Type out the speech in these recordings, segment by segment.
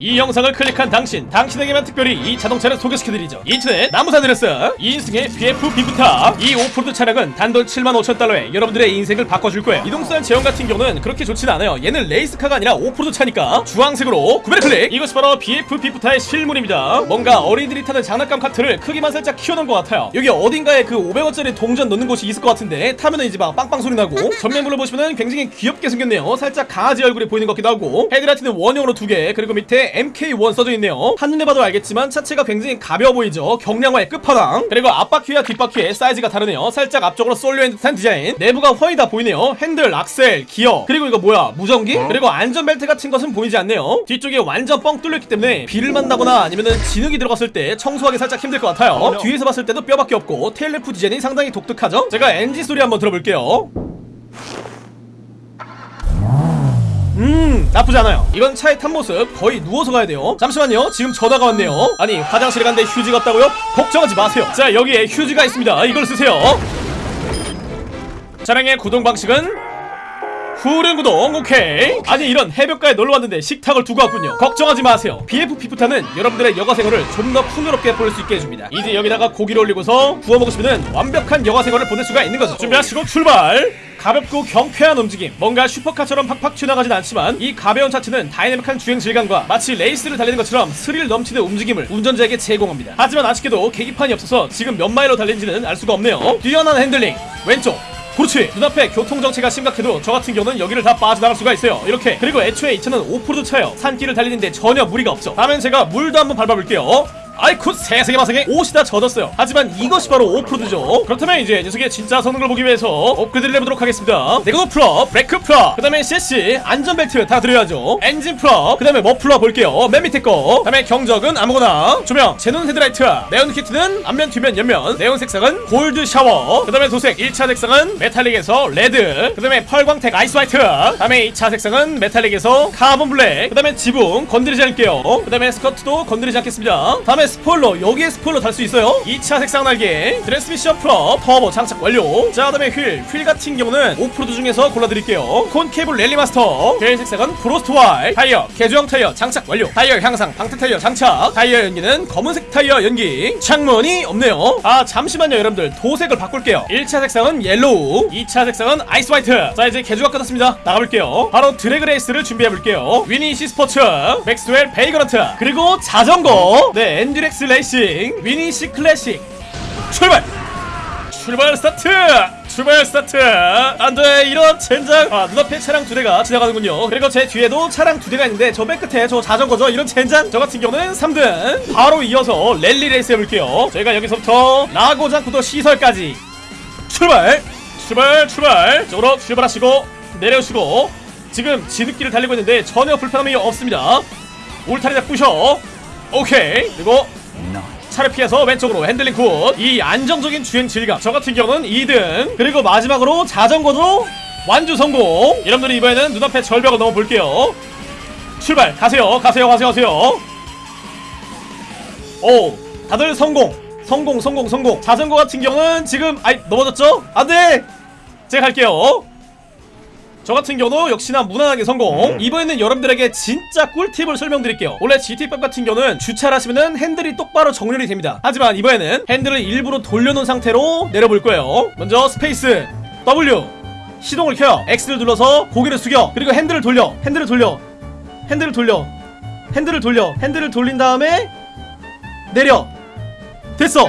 이 영상을 클릭한 당신, 당신에게만 특별히 이 자동차를 소개시켜드리죠. 인터넷 남부 산 안드레아스 2인승의 BF 비프타 이 오프로드 차량은 단돈 7만 5천 달러에 여러분들의 인생을 바꿔줄 거예요. 이동수단 제원 같은 경우는 그렇게 좋진 않아요. 얘는 race car가 아니라 오프로드 차니까 주황색으로 구매 클릭! 이것이 바로 BF 비프타의 실물입니다. 뭔가 어린이들이 타는 장난감 카트를 크기만 살짝 키워놓은 것 같아요. 여기 어딘가에 그 500원짜리 동전 넣는 곳이 있을 것 같은데 타면은 이제 막 빵빵 소리 나고 전면부를 보시면은 굉장히 귀엽게 생겼네요. 살짝 강아지 얼굴이 보이는 것 같기도 하고 헤드라이트는 원형으로 두개 그리고 밑에 MK1 써져 있네요. 한눈에 봐도 알겠지만 차체가 굉장히 가벼워 보이죠. 경량화의 끝판왕. 그리고 앞바퀴와 뒷바퀴의 사이즈가 다르네요. 살짝 앞쪽으로 쏠려있는 듯한 디자인. 내부가 훤히 다 보이네요. 핸들, 악셀, 기어. 그리고 이거 뭐야? 무전기? 그리고 안전벨트 같은 것은 보이지 않네요. 뒤쪽에 완전 뻥 뚫렸기 때문에 비를 만나거나 아니면은 진흙이 들어갔을 때 청소하기 살짝 힘들 것 같아요. 뒤에서 봤을 때도 뼈밖에 없고 테일래프 디자인이 상당히 독특하죠? 제가 엔진 소리 한번 들어볼게요. 음 나쁘지 않아요. 이건 차의 탄 모습 거의 누워서 가야 돼요. 잠시만요. 지금 전화가 왔네요. 아니 화장실에 갔는데 휴지가 없다고요? 걱정하지 마세요. 자 여기에 휴지가 있습니다. 이걸 쓰세요. 차량의 구동 방식은 후륜 구동 오케이 아니 이런 해변가에 놀러 왔는데 식탁을 두고 왔군요. 걱정하지 마세요. BF 비프타는 여러분들의 여가 생활을 좀 더 풍요롭게 보낼 수 있게 해줍니다. 이제 여기다가 고기를 올리고서 구워 먹으시면 완벽한 여가 생활을 보낼 수가 있는 거죠. 준비하시고 출발! 가볍고 경쾌한 움직임. 뭔가 슈퍼카처럼 팍팍 튀어나가진 않지만 이 가벼운 차체는 다이내믹한 주행 질감과 마치 레이스를 달리는 것처럼 스릴 넘치는 움직임을 운전자에게 제공합니다. 하지만 아쉽게도 계기판이 없어서 지금 몇 마일로 달린지는 알 수가 없네요. 뛰어난 핸들링. 왼쪽 그렇지. 눈앞에 교통정체가 심각해도 저 같은 경우는 여기를 다 빠져나갈 수가 있어요. 이렇게. 그리고 애초에 이 차는 오프로드 차예요. 산길을 달리는데 전혀 무리가 없죠. 다음엔 제가 물도 한번 밟아볼게요 아이쿠 세상에 마상에 옷이 다 젖었어요. 하지만 이것이 바로 오프로드죠. 그렇다면 이제 녀석의 진짜 성능을 보기 위해서 업그레이드를 해보도록 하겠습니다. 내구도 full up 브레이크 full up 그 다음에 CC 안전벨트 다 드려야죠. 엔진 full up 그 다음에 머플러 볼게요. 맨 밑에 거 그 다음에 경적은 아무거나. 조명 제논 헤드라이트 네온 키트는 앞면 뒤면 옆면. 네온 색상은 gold shower. 그 다음에 도색 1차 색상은 metallic에서 red. 그 다음에 펄광택 ice white. 그 다음에 2차 색상은 metallic에서 카본 블랙. 그 다음에 지붕 건드리지 않을게요. 그 다음에 스커트도 건드리지 않겠습니다. 다음에 스포일러 여기에 스포일러 달 수 있어요. 2차 색상 날개 트랜스미션 full up 터보 장착 완료. 자 그다음에 휠 휠 같은 경우는 오프로드 중에서 골라드릴게요. 콘 케이블 랠리 마스터 휠 색상은 frost white 타이어 개조형 타이어 장착 완료. 타이어 향상 방탄 타이어 장착. 타이어 연기는 검은색 타이어 연기. 창문이 없네요. 아 잠시만요 여러분들. 도색을 바꿀게요. 1차 색상은 yellow 2차 색상은 ice white. 자 이제 개조가 끝났습니다. 나가볼게요. 바로 드래그 레이스를 준비해볼게요. 위니시 스포츠 맥스웰 베이그런트 그리고 자전거. 네 엔 듀렉스 레이싱 위니시 클래식. 출발! 출발 스타트! 출발 스타트! 안돼 이런 젠장. 아 눈앞에 차량 두 대가 지나가는군요. 그리고 제 뒤에도 차량 두 대가 있는데 저 맨 끝에 저 자전거죠? 이런 젠장? 저 같은 경우는 3등. 바로 이어서 랠리 레이스 해볼게요. 저희가 여기서부터 라고장부터 시설까지. 출발! 출발 출발! 쪽으로 출발하시고 내려오시고 지금 지름길을 달리고 있는데 전혀 불편함이 없습니다. 울타리 다 부셔 오케이. 그리고 차를 피해서 왼쪽으로 핸들링 good이 안정적인 주행 질감. 저 같은 경우는 2등 그리고 마지막으로 자전거도 완주 성공. 여러분들이 이번에는 눈앞에 절벽을 넘어 볼게요. 출발. 가세요. 가세요. 가세요. 가세요. 오. 다들 성공. 성공 성공 성공. 자전거 같은 경우는 지금 아이 넘어졌죠? 안돼! 제가 갈게요 저 같은 경우도 역시나 무난하게 성공. 이번에는 여러분들에게 진짜 꿀팁을 설명드릴게요. 원래 GT5 같은 경우는 주차를 하시면은 핸들이 똑바로 정렬이 됩니다. 하지만 이번에는 핸들을 일부러 돌려놓은 상태로 내려볼 거예요. 먼저 space W. 시동을 켜요. X를 눌러서 고개를 숙여. 그리고 핸들을 돌려. 핸들을 돌려. 핸들을 돌려. 핸들을 돌려. 핸들을 돌린 다음에 내려. 됐어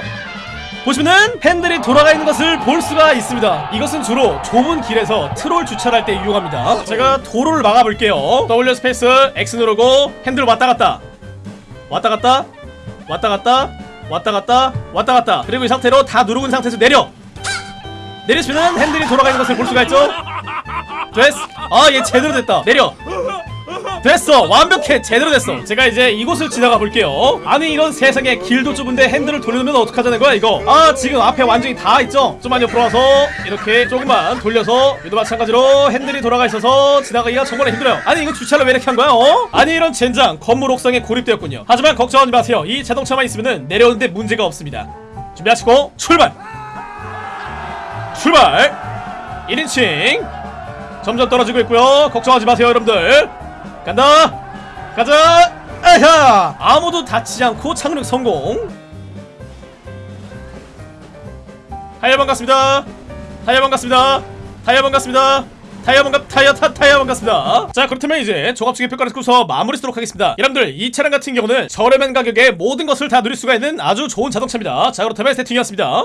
보시면은 핸들이 돌아가 있는 것을 볼 수가 있습니다. 이것은 주로 좁은 길에서 트롤 주차를 할때 이용합니다. 제가 도로를 막아볼게요. W space X 누르고 핸들 왔다 갔다. 왔다 갔다 왔다 갔다 왔다 갔다 왔다 갔다. 그리고 이 상태로 다 누르고 상태에서 내려. 내리시면은 핸들이 돌아가 있는 것을 볼 수가 있죠? 됐어. 아얘 제대로 됐다. 내려 됐어. 완벽해. 제대로 됐어. 제가 이제 이곳을 지나가 볼게요. 아니 이런 세상에 길도 좁은데 핸들을 돌려놓으면 어떡하자는 거야 이거? 아 지금 앞에 완전히 다 있죠? 좀만 옆으로 와서 이렇게 조금만 돌려서 얘도 마찬가지로 핸들이 돌아가 있어서 지나가기가 정말 힘들어요. 아니 이거 주차를 왜 이렇게 한 거야 어? 아니 이런 젠장 건물 옥상에 고립되었군요. 하지만 걱정하지 마세요. 이 자동차만 있으면 내려오는데 문제가 없습니다. 준비하시고 출발! 출발! 1인칭 점점 떨어지고 있고요. 걱정하지 마세요 여러분들 간다 가자! 자 아무도 다치지 않고 착륙 성공! 타이어 반갑습니다. 타이어 반갑습니다. 타이어 반갑습니다. 타이어 반갑 타이어 타 타이어 반갑습니다. 자 그렇다면 이제 종합적인 평가를 듣고서 마무리 쓰도록 하겠습니다. 여러분들 이 차량 같은 경우는 저렴한 가격에 모든 것을 다 누릴 수가 있는 아주 좋은 자동차입니다. 자 그렇다면 세팅이었습니다